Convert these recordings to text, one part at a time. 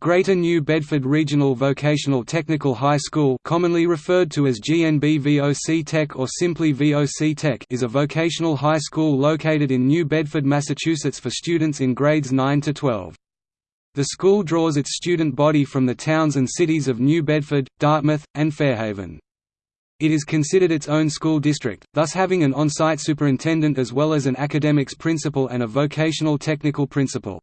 Greater New Bedford Regional Vocational Technical High School commonly referred to as GNB VOC Tech or simply VOC Tech is a vocational high school located in New Bedford, Massachusetts for students in grades 9 to 12. The school draws its student body from the towns and cities of New Bedford, Dartmouth, and Fairhaven. It is considered its own school district, thus having an on-site superintendent as well as an academics principal and a vocational technical principal.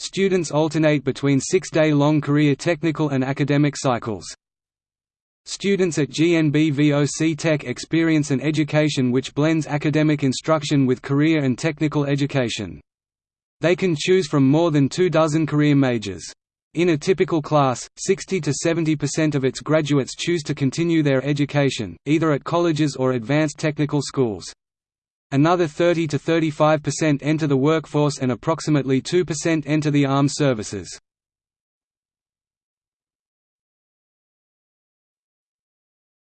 Students alternate between six-day-long career technical and academic cycles. Students at GNB VOC Tech experience an education which blends academic instruction with career and technical education. They can choose from more than two dozen career majors. In a typical class, 60 to 70% of its graduates choose to continue their education, either at colleges or advanced technical schools. Another 30 to 35% enter the workforce and approximately 2% enter the armed services.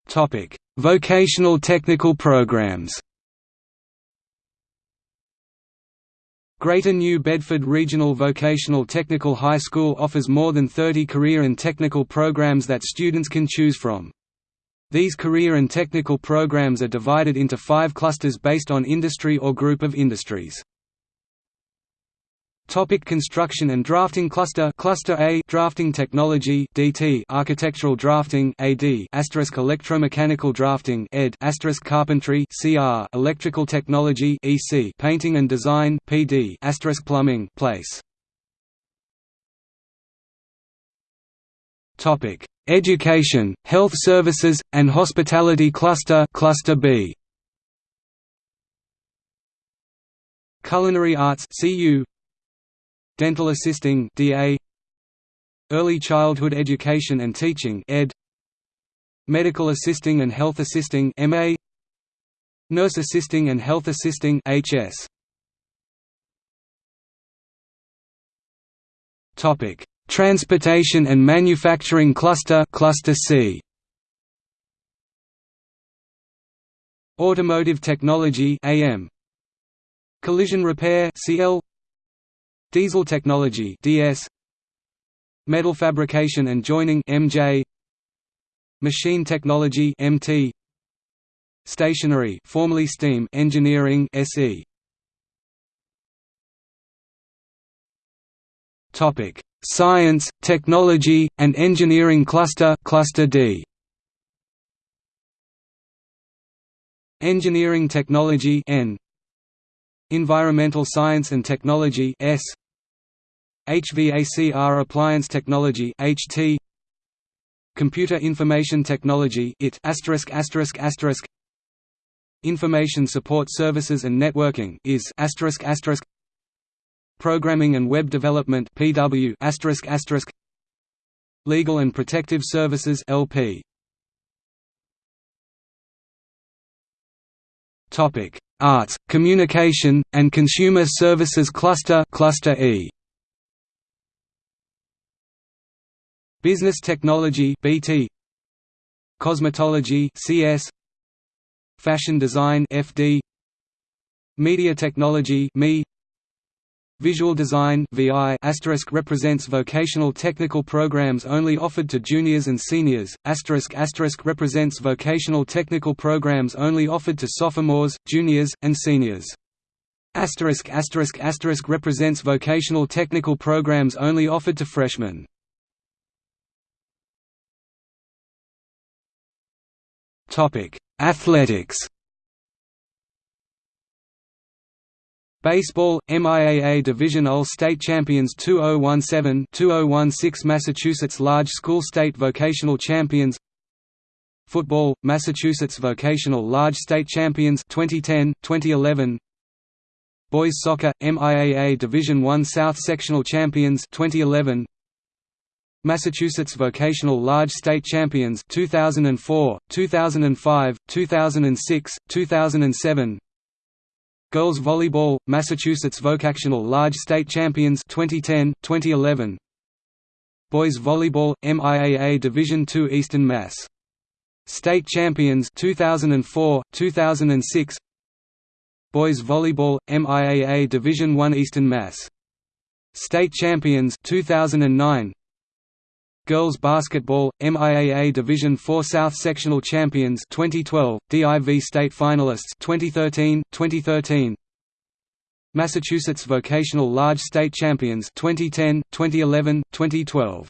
Topic: Vocational technical programs. Greater New Bedford Regional Vocational Technical High School offers more than 30 career and technical programs that students can choose from. These career and technical programs are divided into five clusters based on industry or group of industries. Topic construction and drafting cluster Cluster A Drafting Technology DT Architectural Drafting AD Electromechanical Drafting ED Carpentry CR Electrical Technology EC Painting and Design PD Plumbing Place Topic. Education, Health Services, and Hospitality Cluster Cluster B. Culinary Arts CU Dental Assisting DA Early Childhood Education and Teaching ED. Medical Assisting and Health Assisting MA Nurse Assisting and Health Assisting HS Topic Transportation and Manufacturing Cluster Cluster C. Automotive Technology AM Collision Repair CL Diesel Technology DS Metal Fabrication and Joining MJ Machine Technology MT Stationary formerly Steam Engineering SE Topic Science, Technology, and Engineering Cluster Cluster D. Engineering Technology N. Environmental Science and Technology S. HVACR Appliance Technology HT. Computer Information Technology IT asterisk asterisk asterisk Information Support Services and Networking is asterisk asterisk Programming and Web Development PW Legal and Protective Services LP Topic. Arts, Communication, and Consumer Services Cluster Cluster E. Business Technology BT Cosmetology CS Fashion Design FD Media Technology ME Visual Design VI represents vocational technical programs only offered to juniors and seniors, represents vocational technical programs only offered to sophomores, juniors, and seniors. Represents vocational technical programs only offered to freshmen. Athletics Baseball, MIAA Division All State Champions 2017-2016 Massachusetts Large School State Vocational Champions. Football, Massachusetts Vocational Large State Champions 2010, 2011 Boys Soccer, MIAA Division I South Sectional Champions 2011 Massachusetts Vocational Large State Champions 2004, 2005, 2006, 2007 Girls Volleyball, Massachusetts Vocational Large State Champions 2010, 2011 Boys Volleyball, MIAA Division II Eastern Mass. State Champions 2004, 2006 Boys Volleyball, MIAA Division I Eastern Mass. State Champions 2009 Girls Basketball, MIAA Division IV South Sectional Champions 2012, DIV State Finalists 2013, 2013 Massachusetts Vocational Large State Champions 2010, 2011, 2012